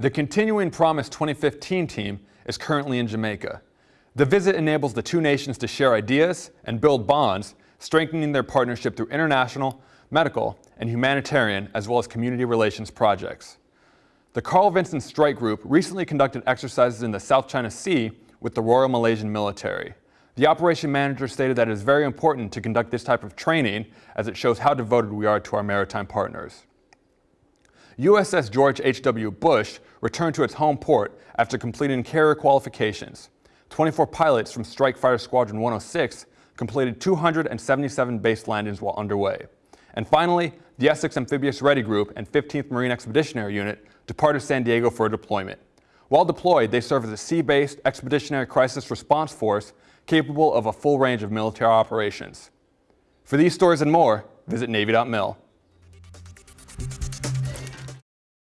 The Continuing Promise 2015 team is currently in Jamaica. The visit enables the two nations to share ideas and build bonds, strengthening their partnership through international, medical, and humanitarian, as well as community relations projects. The Carl Vinson Strike Group recently conducted exercises in the South China Sea with the Royal Malaysian Military. The operation manager stated that it is very important to conduct this type of training as it shows how devoted we are to our maritime partners. USS George H.W. Bush returned to its home port after completing carrier qualifications. 24 pilots from Strike Fighter Squadron 106 completed 277 base landings while underway. And finally, the Essex Amphibious Ready Group and 15th Marine Expeditionary Unit departed San Diego for a deployment. While deployed, they serve as a sea-based expeditionary crisis response force capable of a full range of military operations. For these stories and more, visit Navy.mil.